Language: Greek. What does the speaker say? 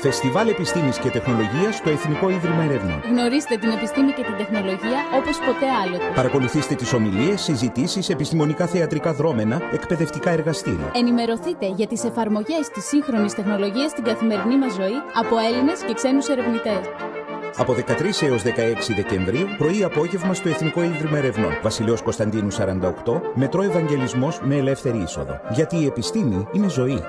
Φεστιβάλ Επιστήμης και Τεχνολογίας στο Εθνικό Ίδρυμα Ερευνών. Γνωρίστε την επιστήμη και την τεχνολογία όπως ποτέ άλλο. Παρακολουθήστε τις ομιλίες, συζητήσεις, επιστημονικά θεατρικά δρόμενα, εκπαιδευτικά εργαστήρια. Ενημερωθείτε για τις εφαρμογές της σύγχρονης τεχνολογίας στην καθημερινή μας ζωή από Έλληνες και ξένους ερευνητές. Από 13 έως 16 Δεκεμβρίου, πρωί-απόγευμα στο Εθνικό Ίδρυμα Ερευνών. Βασιλέως Κωνσταντίνου 48, Μετρό Ευαγγελισμός με ελεύθερη είσοδο. Γιατί η επιστήμη είναι ζωή.